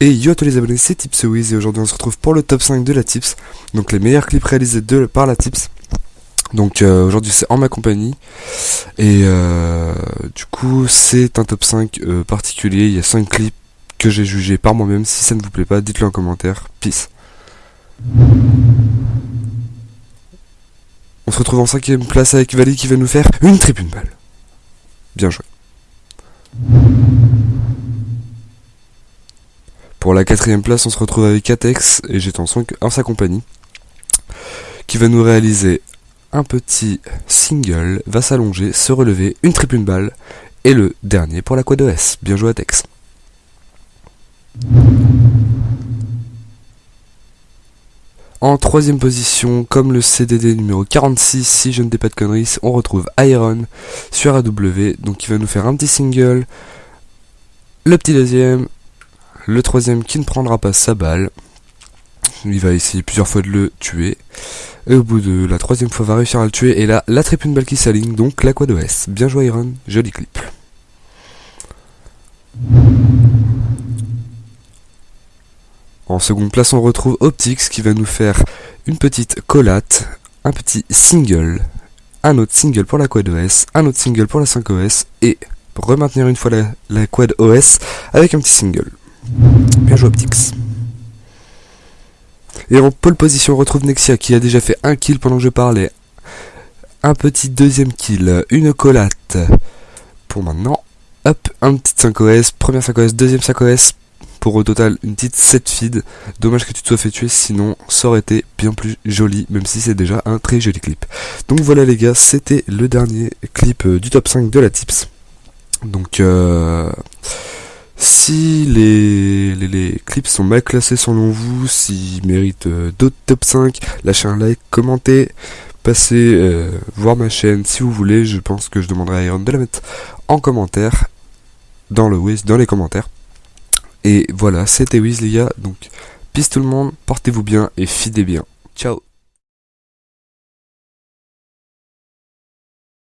Et yo à tous les abonnés, c'est TipsWiz et aujourd'hui on se retrouve pour le top 5 de la Tips. Donc les meilleurs clips réalisés par la Tips. Donc euh, aujourd'hui c'est en ma compagnie. Et euh, du coup c'est un top 5 euh, particulier. Il y a 5 clips que j'ai jugés par moi-même. Si ça ne vous plaît pas, dites-le en commentaire. Peace. On se retrouve en cinquième place avec Vali qui va nous faire une tribune balle. Bien joué. Pour la quatrième place, on se retrouve avec Atex et j'étais en, sa compagnie, qui va nous réaliser un petit single, va s'allonger, se relever, une triple balle, et le dernier pour la quad OS. Bien joué Atex. En troisième position, comme le CDD numéro 46, si je ne dis pas de conneries, on retrouve Iron sur AW, donc il va nous faire un petit single, le petit deuxième, le troisième qui ne prendra pas sa balle. Il va essayer plusieurs fois de le tuer. Et au bout de la troisième fois, va réussir à le tuer. Et là, la triple balle qui s'aligne, donc la quad OS. Bien joué Iron, joli clip. En seconde place, on retrouve Optix qui va nous faire une petite collate, un petit single, un autre single pour la quad OS, un autre single pour la 5OS et remaintenir une fois la quad OS avec un petit single. Bien joué Optix. Et en pole position, on retrouve Nexia qui a déjà fait un kill pendant que je parlais. Un petit deuxième kill, une collate. Pour maintenant, hop, un petit 5OS, première 5OS, deuxième 5OS. Pour au total une petite 7 feed. Dommage que tu te sois fait tuer, sinon ça aurait été bien plus joli, même si c'est déjà un très joli clip. Donc voilà les gars, c'était le dernier clip euh, du top 5 de la tips. Donc euh, si les, clips sont mal classés selon vous, s'ils méritent euh, d'autres top 5, lâchez un like, commentez, passez euh, voir ma chaîne si vous voulez. Je pense que je demanderai à Iron de la mettre en commentaire, dans le Wiz, dans les commentaires. Et voilà, c'était Wiz les gars, donc peace tout le monde, portez-vous bien et fidez bien. Ciao